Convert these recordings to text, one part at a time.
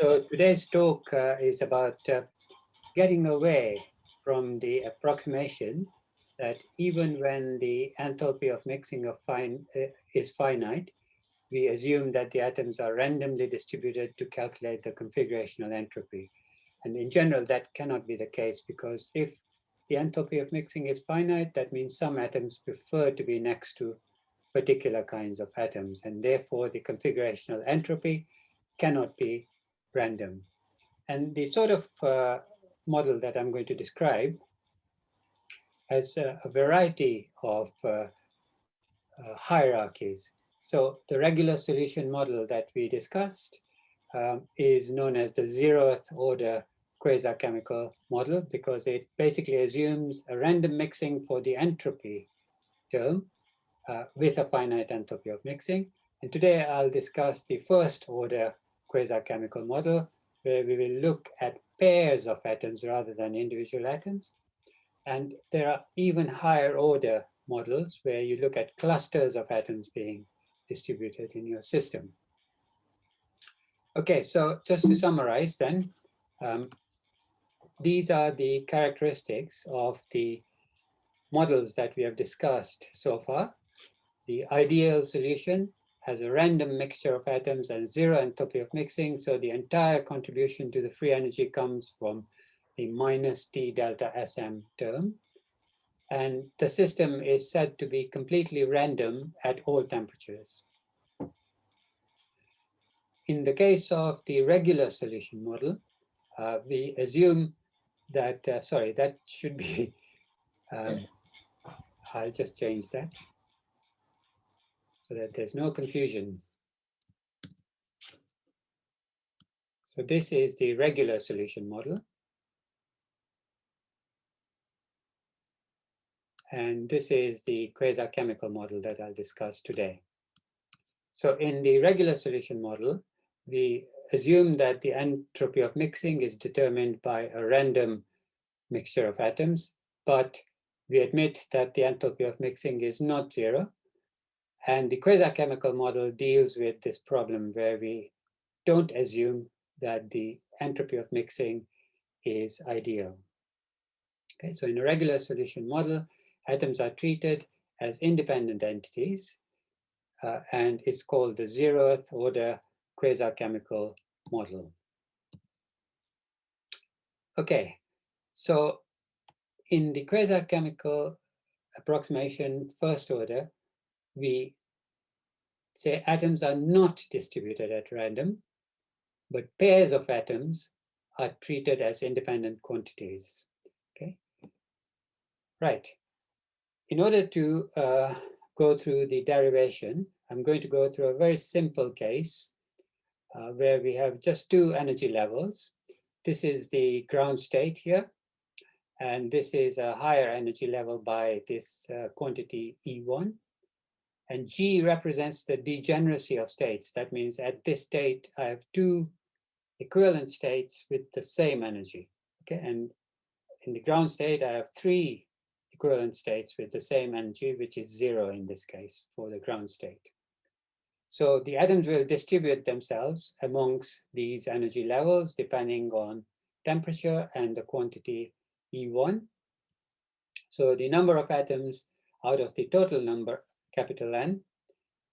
So today's talk uh, is about uh, getting away from the approximation that even when the enthalpy of mixing of fine, uh, is finite, we assume that the atoms are randomly distributed to calculate the configurational entropy. And in general, that cannot be the case because if the enthalpy of mixing is finite, that means some atoms prefer to be next to particular kinds of atoms, and therefore the configurational entropy cannot be random. And the sort of uh, model that I'm going to describe has uh, a variety of uh, uh, hierarchies. So the regular solution model that we discussed um, is known as the zeroth order quasi-chemical model because it basically assumes a random mixing for the entropy term uh, with a finite enthalpy of mixing. And today I'll discuss the first order quasi-chemical model where we will look at pairs of atoms rather than individual atoms. And there are even higher order models where you look at clusters of atoms being distributed in your system. Okay, so just to summarize then, um, these are the characteristics of the models that we have discussed so far. The ideal solution has a random mixture of atoms and zero enthalpy of mixing. So the entire contribution to the free energy comes from the minus T delta SM term. And the system is said to be completely random at all temperatures. In the case of the regular solution model, uh, we assume that, uh, sorry, that should be, um, I'll just change that so that there's no confusion. So this is the regular solution model. And this is the quasi-chemical model that I'll discuss today. So in the regular solution model, we assume that the entropy of mixing is determined by a random mixture of atoms, but we admit that the enthalpy of mixing is not zero. And the quasi-chemical model deals with this problem where we don't assume that the entropy of mixing is ideal. Okay, so in a regular solution model, atoms are treated as independent entities, uh, and it's called the zeroth order quasi-chemical model. Okay, so in the quasi-chemical approximation first order, we say atoms are not distributed at random, but pairs of atoms are treated as independent quantities. Okay, right. In order to uh, go through the derivation, I'm going to go through a very simple case uh, where we have just two energy levels. This is the ground state here, and this is a higher energy level by this uh, quantity E1. And G represents the degeneracy of states. That means at this state, I have two equivalent states with the same energy. Okay, and in the ground state, I have three equivalent states with the same energy, which is zero in this case for the ground state. So the atoms will distribute themselves amongst these energy levels depending on temperature and the quantity E1. So the number of atoms out of the total number capital N,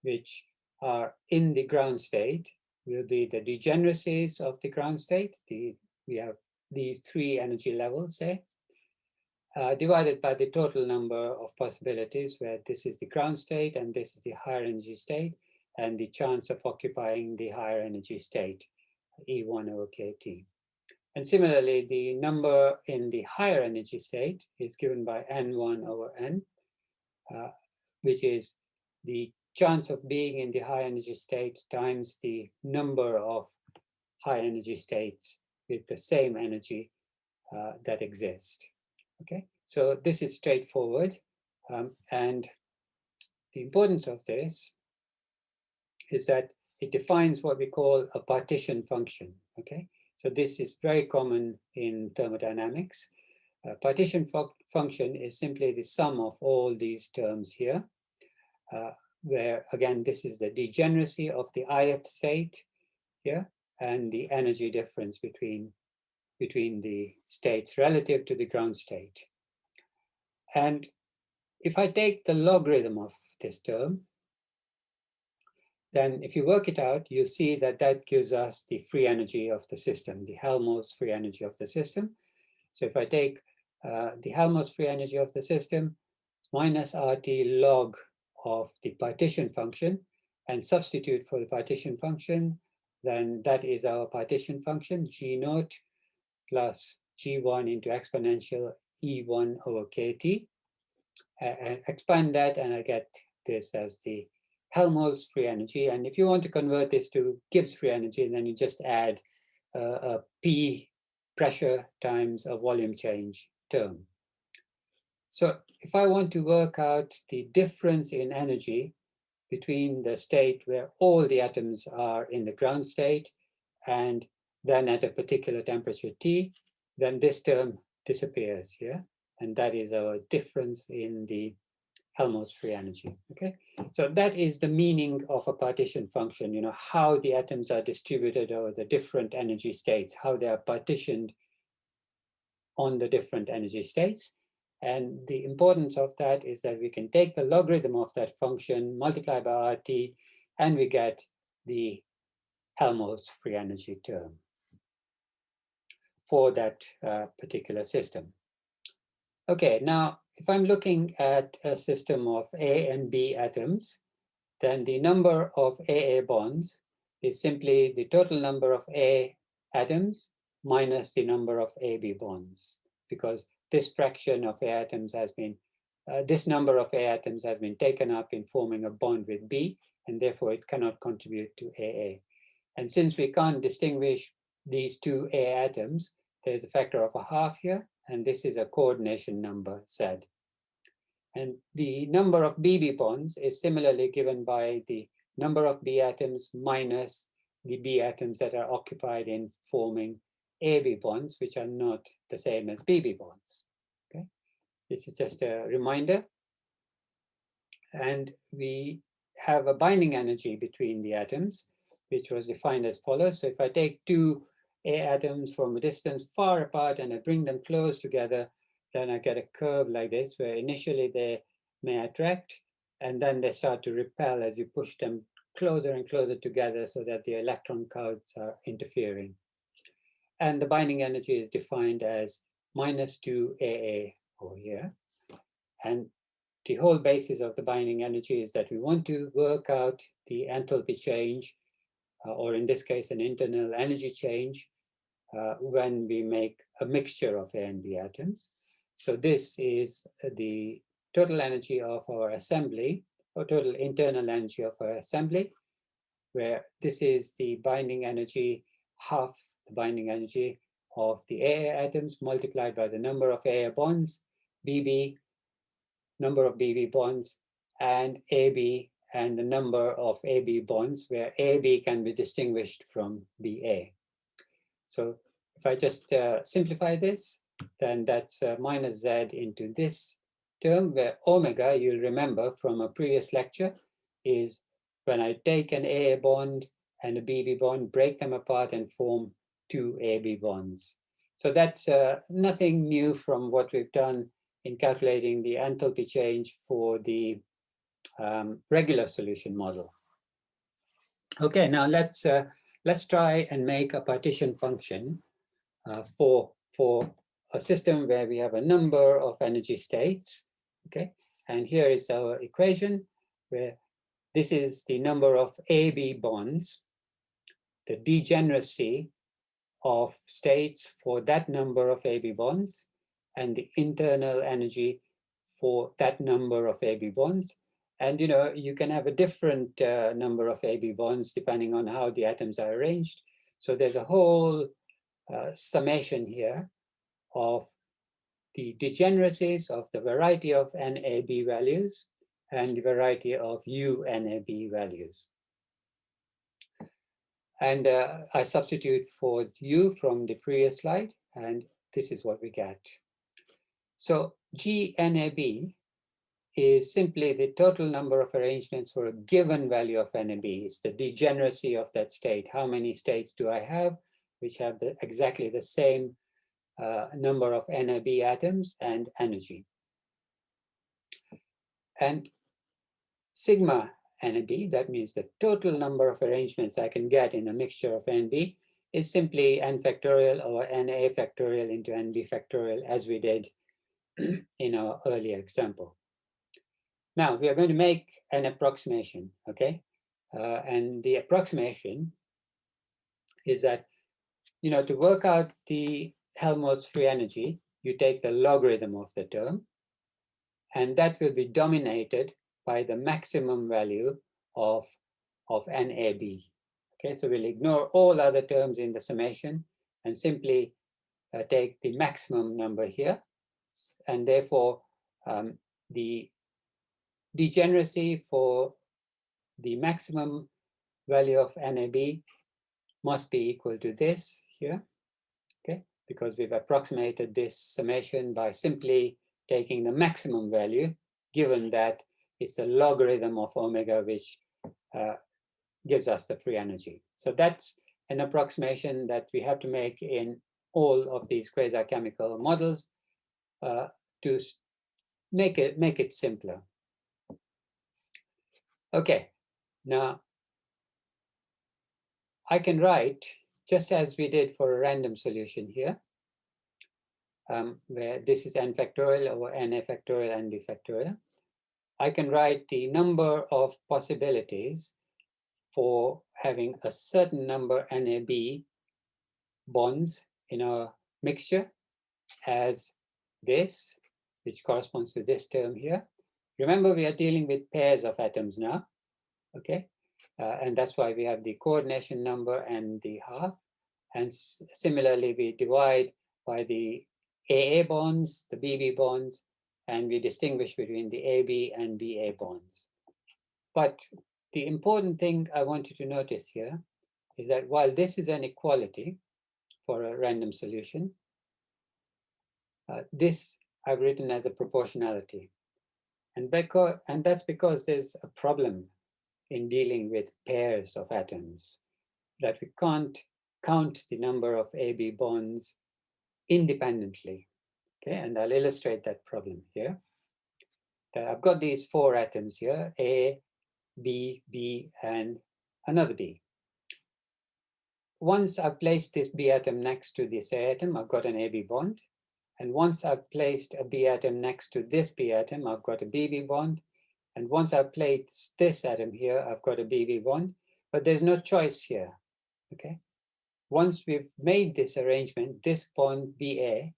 which are in the ground state, will be the degeneracies of the ground state. The, we have these three energy levels, say, uh, divided by the total number of possibilities where this is the ground state and this is the higher energy state and the chance of occupying the higher energy state, E1 over KT. And similarly, the number in the higher energy state is given by N1 over N, uh, which is the chance of being in the high energy state times the number of high energy states with the same energy uh, that exist. Okay, so this is straightforward. Um, and the importance of this is that it defines what we call a partition function. Okay, so this is very common in thermodynamics. A partition fu function is simply the sum of all these terms here uh, where again, this is the degeneracy of the ith state here, and the energy difference between, between the states relative to the ground state. And if I take the logarithm of this term, then if you work it out, you'll see that that gives us the free energy of the system, the Helmholtz free energy of the system. So if I take uh, the Helmholtz free energy of the system, is minus RT log of the partition function and substitute for the partition function, then that is our partition function, G naught plus G1 into exponential E1 over KT. And expand that and I get this as the Helmholtz free energy. And if you want to convert this to Gibbs free energy, then you just add uh, a P pressure times a volume change term. So if I want to work out the difference in energy between the state where all the atoms are in the ground state and then at a particular temperature T, then this term disappears here. And that is our difference in the Helmholtz free energy, okay? So that is the meaning of a partition function, you know, how the atoms are distributed over the different energy states, how they are partitioned on the different energy states. And the importance of that is that we can take the logarithm of that function, multiply by RT, and we get the Helmholtz free energy term for that uh, particular system. Okay, now if I'm looking at a system of A and B atoms, then the number of AA bonds is simply the total number of A atoms minus the number of AB bonds, because this fraction of A atoms has been, uh, this number of A atoms has been taken up in forming a bond with B, and therefore it cannot contribute to AA. And since we can't distinguish these two A atoms, there's a factor of a half here, and this is a coordination number Z. And the number of BB bonds is similarly given by the number of B atoms minus the B atoms that are occupied in forming AB bonds, which are not the same as BB bonds. Okay, this is just a reminder. And we have a binding energy between the atoms, which was defined as follows. So if I take two a atoms from a distance far apart and I bring them close together, then I get a curve like this where initially they may attract and then they start to repel as you push them closer and closer together so that the electron counts are interfering. And the binding energy is defined as minus 2 AA over here. And the whole basis of the binding energy is that we want to work out the enthalpy change, uh, or in this case, an internal energy change uh, when we make a mixture of A and B atoms. So this is the total energy of our assembly, or total internal energy of our assembly, where this is the binding energy, half the binding energy of the AA atoms multiplied by the number of AA bonds, BB, number of BB bonds, and AB, and the number of AB bonds, where AB can be distinguished from BA. So if I just uh, simplify this, then that's uh, minus z into this term where omega, you'll remember from a previous lecture, is when I take an AA bond and a BB bond, break them apart and form two AB bonds. So that's uh, nothing new from what we've done in calculating the enthalpy change for the um, regular solution model. Okay, now let's uh, let's try and make a partition function uh, for, for a system where we have a number of energy states, okay? And here is our equation where this is the number of AB bonds, the degeneracy of states for that number of AB bonds, and the internal energy for that number of AB bonds. And you know, you can have a different uh, number of AB bonds depending on how the atoms are arranged. So there's a whole uh, summation here of the degeneracies of the variety of NAB values and the variety of UNAB values. And uh, I substitute for U from the previous slide, and this is what we get. So GNAB is simply the total number of arrangements for a given value of NAB. It's the degeneracy of that state. How many states do I have which have the, exactly the same uh, number of NAB atoms and energy? And sigma NAB, that means the total number of arrangements I can get in a mixture of NB, is simply n factorial or na factorial into nb factorial as we did in our earlier example. Now we are going to make an approximation, okay? Uh, and the approximation is that, you know, to work out the Helmholtz free energy, you take the logarithm of the term, and that will be dominated by the maximum value of, of NAB. Okay, so we'll ignore all other terms in the summation and simply uh, take the maximum number here. And therefore, um, the degeneracy for the maximum value of NAB must be equal to this here, okay? Because we've approximated this summation by simply taking the maximum value, given that it's a logarithm of omega, which uh, gives us the free energy. So that's an approximation that we have to make in all of these quasi-chemical models uh, to make it make it simpler. Okay, now I can write just as we did for a random solution here, um, where this is n factorial over na factorial and b factorial. I can write the number of possibilities for having a certain number NAB bonds in a mixture as this, which corresponds to this term here. Remember, we are dealing with pairs of atoms now, okay? Uh, and that's why we have the coordination number and the half. And similarly, we divide by the AA bonds, the BB bonds, and we distinguish between the AB and BA bonds. But the important thing I want you to notice here is that while this is an equality for a random solution, uh, this I've written as a proportionality. And, because, and that's because there's a problem in dealing with pairs of atoms, that we can't count the number of AB bonds independently. Okay, and I'll illustrate that problem here. That I've got these four atoms here, A, B, B, and another B. Once I've placed this B atom next to this A atom, I've got an AB bond. And once I've placed a B atom next to this B atom, I've got a BB bond. And once I've placed this atom here, I've got a BB bond. But there's no choice here, okay? Once we've made this arrangement, this bond BA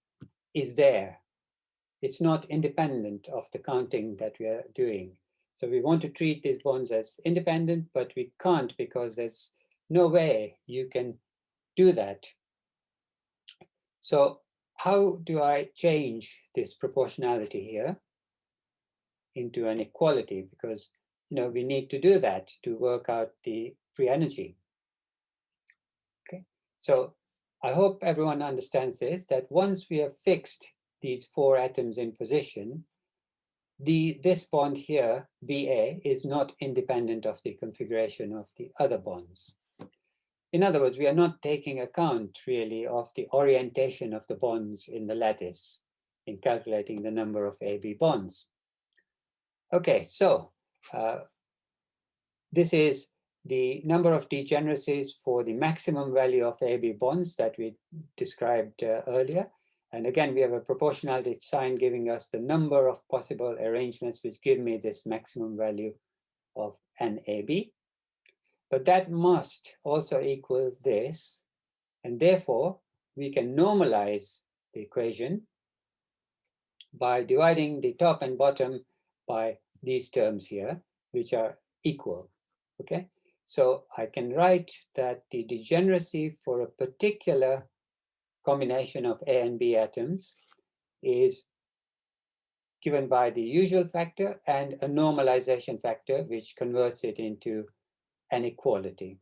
is there. It's not independent of the counting that we are doing. So we want to treat these bonds as independent, but we can't because there's no way you can do that. So how do I change this proportionality here into an equality? Because you know we need to do that to work out the free energy. Okay, so I hope everyone understands this, that once we have fixed these four atoms in position, the this bond here, BA, is not independent of the configuration of the other bonds. In other words, we are not taking account really of the orientation of the bonds in the lattice in calculating the number of AB bonds. Okay, so uh, this is the number of degeneracies for the maximum value of AB bonds that we described uh, earlier. And again, we have a proportionality sign giving us the number of possible arrangements which give me this maximum value of NAB. But that must also equal this. And therefore, we can normalize the equation by dividing the top and bottom by these terms here, which are equal, okay? So I can write that the degeneracy for a particular combination of A and B atoms is given by the usual factor and a normalization factor, which converts it into an equality.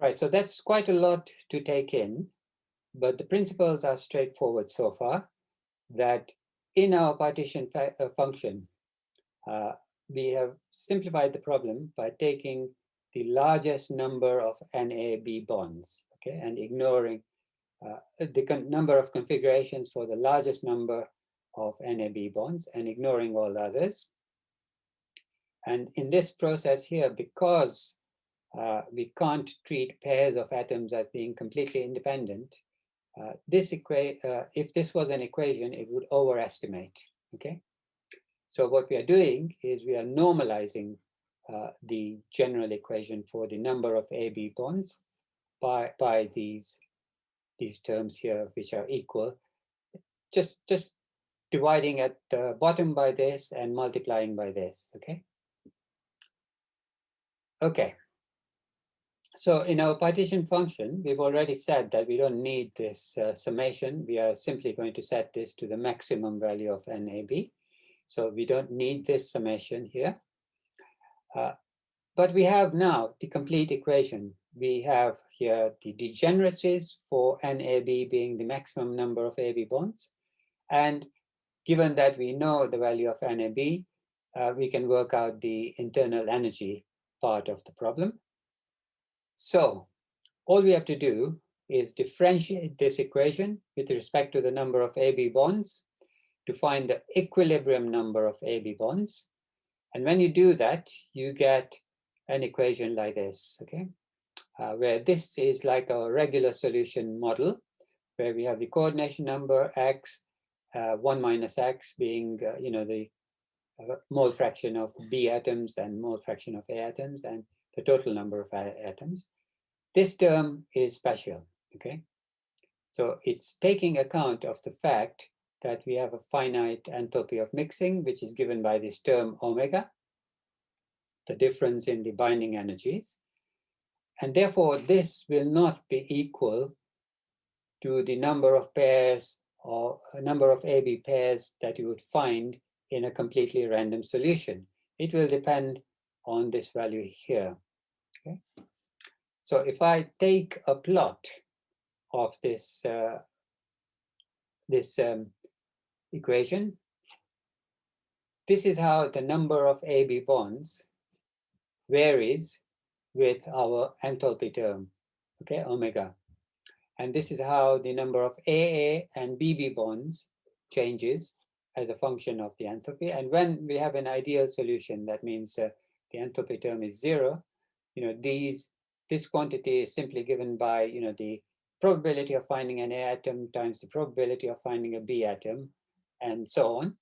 Right, so that's quite a lot to take in, but the principles are straightforward so far, that in our partition uh, function, uh, we have simplified the problem by taking the largest number of NAB bonds, okay, and ignoring uh, the number of configurations for the largest number of NAB bonds and ignoring all others. And in this process here, because uh, we can't treat pairs of atoms as being completely independent, uh, this equa uh, if this was an equation, it would overestimate, okay? So what we are doing is we are normalizing uh, the general equation for the number of AB bonds by, by these, these terms here, which are equal, just, just dividing at the bottom by this and multiplying by this, okay? Okay. So in our partition function, we've already said that we don't need this uh, summation. We are simply going to set this to the maximum value of NAB. So we don't need this summation here. Uh, but we have now the complete equation. We have here the degeneracies for NAB being the maximum number of AB bonds. And given that we know the value of NAB, uh, we can work out the internal energy part of the problem. So all we have to do is differentiate this equation with respect to the number of AB bonds to find the equilibrium number of AB bonds. And when you do that, you get an equation like this, okay? Uh, where this is like a regular solution model, where we have the coordination number x, uh, 1 minus x being, uh, you know, the uh, mole fraction of B atoms and mole fraction of A atoms, and the total number of atoms. This term is special, okay? So it's taking account of the fact that we have a finite enthalpy of mixing, which is given by this term omega, the difference in the binding energies. And therefore, this will not be equal to the number of pairs or a number of AB pairs that you would find in a completely random solution. It will depend on this value here. Okay? So if I take a plot of this, uh, this um, equation, this is how the number of AB bonds varies with our enthalpy term, okay, omega. And this is how the number of AA and BB bonds changes as a function of the enthalpy. And when we have an ideal solution, that means uh, the enthalpy term is zero, you know, these, this quantity is simply given by, you know, the probability of finding an A atom times the probability of finding a B atom, and so on.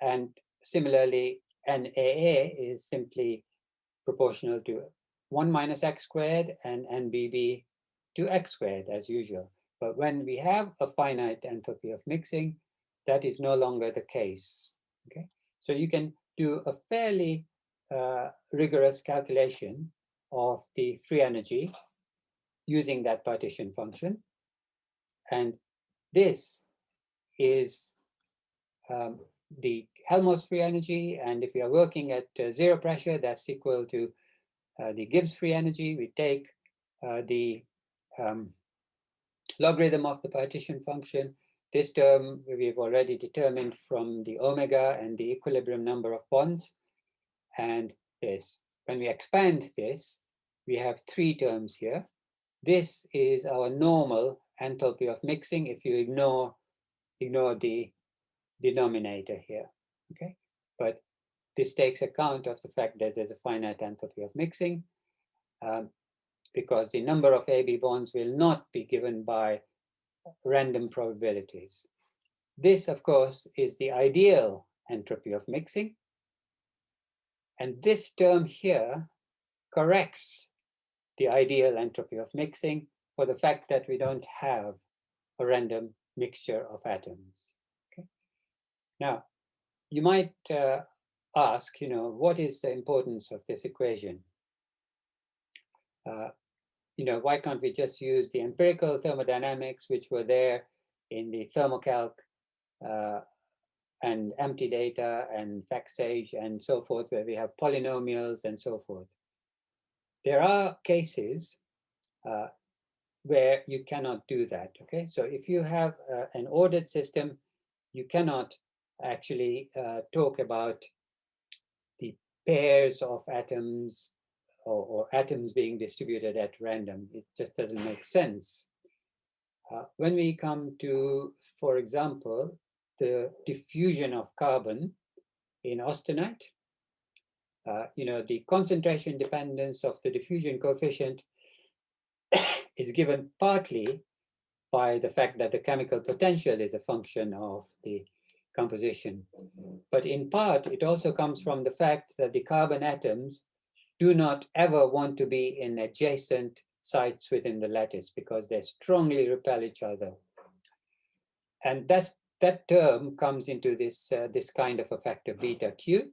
And similarly, NAA is simply proportional to 1 minus x squared and NBB to x squared as usual. But when we have a finite enthalpy of mixing, that is no longer the case. Okay, so you can do a fairly uh, rigorous calculation of the free energy using that partition function. And this is um, the Helmholtz free energy. And if we are working at uh, zero pressure, that's equal to uh, the Gibbs free energy. We take uh, the um, logarithm of the partition function. This term we've already determined from the omega and the equilibrium number of bonds. And this, when we expand this, we have three terms here. This is our normal enthalpy of mixing if you ignore, ignore the denominator here, okay? But this takes account of the fact that there's a finite enthalpy of mixing um, because the number of AB bonds will not be given by random probabilities. This, of course, is the ideal entropy of mixing. And this term here corrects the ideal entropy of mixing for the fact that we don't have a random mixture of atoms. Now, you might uh, ask, you know, what is the importance of this equation? Uh, you know, why can't we just use the empirical thermodynamics which were there in the Thermo-Calc uh, and MTDATA and FactSage and so forth, where we have polynomials and so forth. There are cases uh, where you cannot do that, okay? So if you have uh, an ordered system, you cannot actually uh, talk about the pairs of atoms or, or, atoms being distributed at random. It just doesn't make sense. Uh, when we come to, for example, the diffusion of carbon in austenite, uh, you know, the concentration dependence of the diffusion coefficient is given partly by the fact that the chemical potential is a function of the composition. But in part, it also comes from the fact that the carbon atoms do not ever want to be in adjacent sites within the lattice because they strongly repel each other. And that's, that term comes into this, uh, this kind of a factor beta Q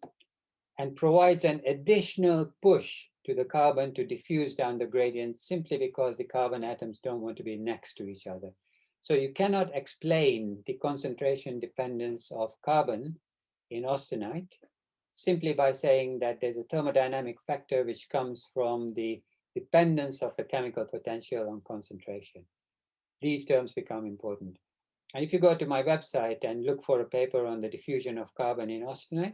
and provides an additional push to the carbon to diffuse down the gradient simply because the carbon atoms don't want to be next to each other. So you cannot explain the concentration dependence of carbon in austenite simply by saying that there's a thermodynamic factor which comes from the dependence of the chemical potential on concentration. These terms become important. And if you go to my website and look for a paper on the diffusion of carbon in austenite,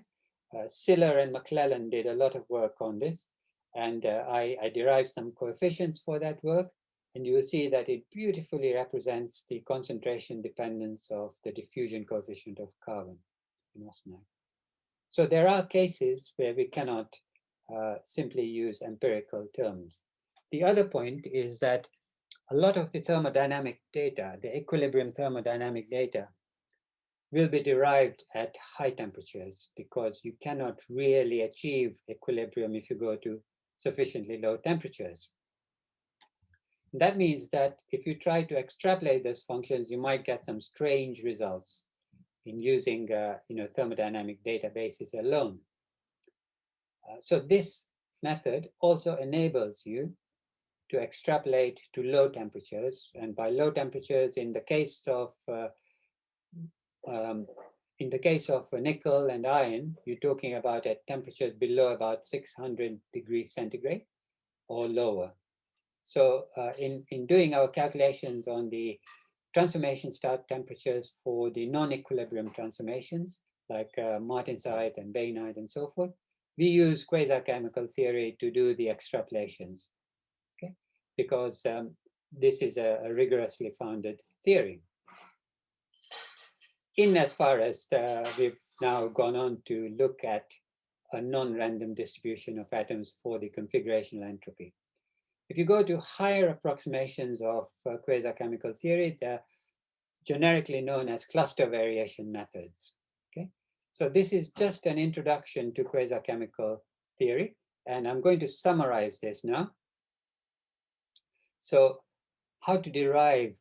uh, Siller and McLellan did a lot of work on this. And uh, I, I derived some coefficients for that work. And you will see that it beautifully represents the concentration dependence of the diffusion coefficient of carbon in austenite. So there are cases where we cannot uh, simply use empirical terms. The other point is that a lot of the thermodynamic data, the equilibrium thermodynamic data, will be derived at high temperatures because you cannot really achieve equilibrium if you go to sufficiently low temperatures. That means that if you try to extrapolate those functions, you might get some strange results in using uh, you know, thermodynamic databases alone. Uh, so this method also enables you to extrapolate to low temperatures. And by low temperatures, in the case of uh, um, in the case of nickel and iron, you're talking about at temperatures below about 600 degrees centigrade or lower. So uh, in, in doing our calculations on the transformation start temperatures for the non-equilibrium transformations, like uh, martensite and bainite and so forth, we use quasi-chemical theory to do the extrapolations, okay? Because um, this is a, a rigorously founded theory in as far as uh, we've now gone on to look at a non-random distribution of atoms for the configurational entropy. If you go to higher approximations of uh, quasi-chemical theory, they're generically known as cluster variation methods. Okay, so this is just an introduction to quasi-chemical theory, and I'm going to summarize this now. So how to derive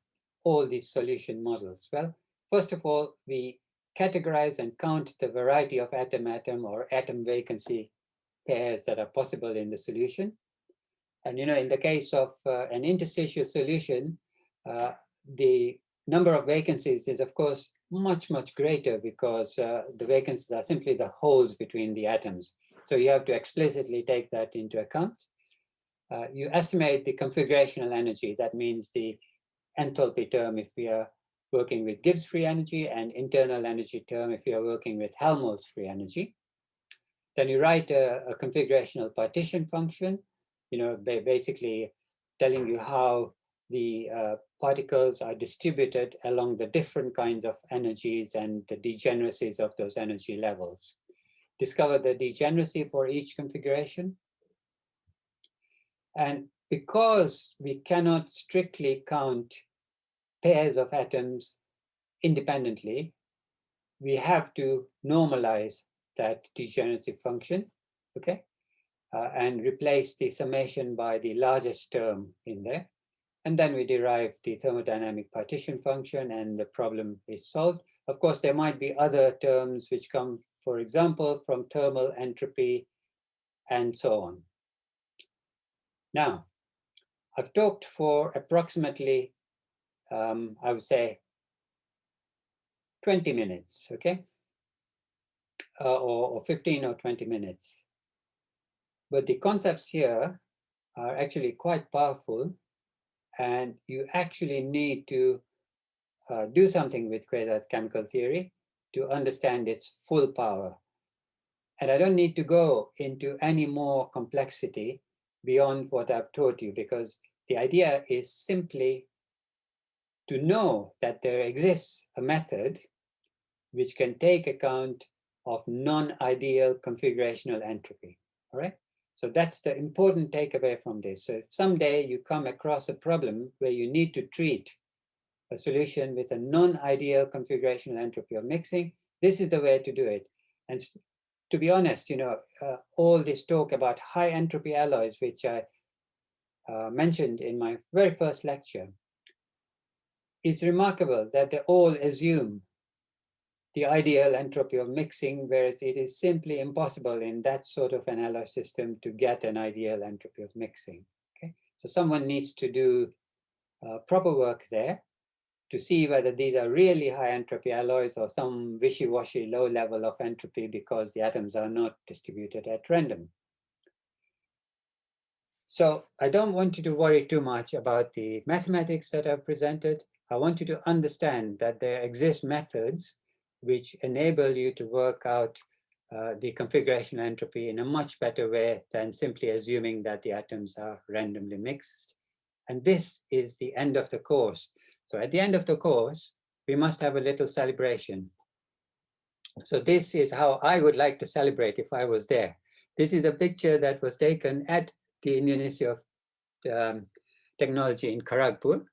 all these solution models? Well, First of all, we categorize and count the variety of atom-atom or atom vacancy pairs that are possible in the solution. And you know, in the case of uh, an interstitial solution, uh, the number of vacancies is of course much, much greater because uh, the vacancies are simply the holes between the atoms. So you have to explicitly take that into account. Uh, you estimate the configurational energy, that means the enthalpy term if we are working with Gibbs free energy and internal energy term if you're working with Helmholtz free energy. Then you write a, a configurational partition function, you know, they're basically telling you how the uh, particles are distributed along the different kinds of energies and the degeneracies of those energy levels. Discover the degeneracy for each configuration. And because we cannot strictly count pairs of atoms independently, we have to normalize that degeneracy function, okay? Uh, and replace the summation by the largest term in there. And then we derive the thermodynamic partition function and the problem is solved. Of course, there might be other terms which come, for example, from thermal entropy and so on. Now, I've talked for approximately um, I would say 20 minutes, okay? Uh, or, or 15 or 20 minutes. But the concepts here are actually quite powerful and you actually need to uh, do something with quasi chemical theory to understand its full power. And I don't need to go into any more complexity beyond what I've taught you, because the idea is simply to know that there exists a method which can take account of non-ideal configurational entropy, all right? So that's the important takeaway from this. So someday you come across a problem where you need to treat a solution with a non-ideal configurational entropy of mixing, this is the way to do it. And to be honest, you know, uh, all this talk about high entropy alloys, which I uh, mentioned in my very first lecture, it's remarkable that they all assume the ideal entropy of mixing, whereas it is simply impossible in that sort of an alloy system to get an ideal entropy of mixing. Okay, so someone needs to do uh, proper work there to see whether these are really high entropy alloys or some wishy-washy low level of entropy because the atoms are not distributed at random. So I don't want you to worry too much about the mathematics that I've presented. I want you to understand that there exist methods which enable you to work out uh, the configuration entropy in a much better way than simply assuming that the atoms are randomly mixed. And this is the end of the course. So at the end of the course, we must have a little celebration. So this is how I would like to celebrate if I was there. This is a picture that was taken at the Indian Institute of um, Technology in Kharagpur.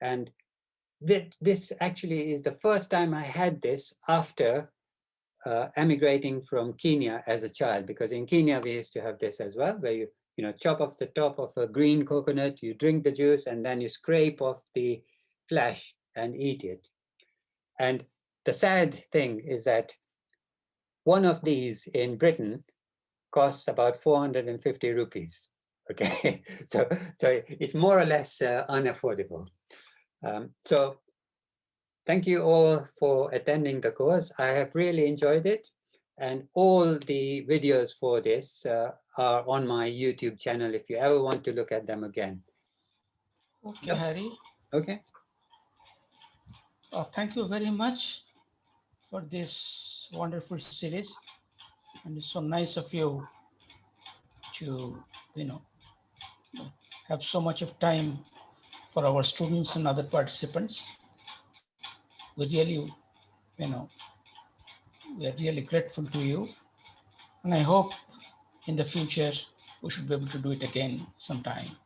And th this actually is the first time I had this after uh, emigrating from Kenya as a child, because in Kenya we used to have this as well, where you, you know, chop off the top of a green coconut, you drink the juice, and then you scrape off the flesh and eat it. And the sad thing is that one of these in Britain costs about 450 rupees. Okay, so so it's more or less uh, unaffordable. Um, so thank you all for attending the course. I have really enjoyed it. And all the videos for this uh, are on my YouTube channel if you ever want to look at them again. Okay, yep. Harry. Okay. Uh, thank you very much for this wonderful series. And it's so nice of you to, you know, have so much of time for our students and other participants. We really, you know, we are really grateful to you. And I hope in the future, we should be able to do it again sometime.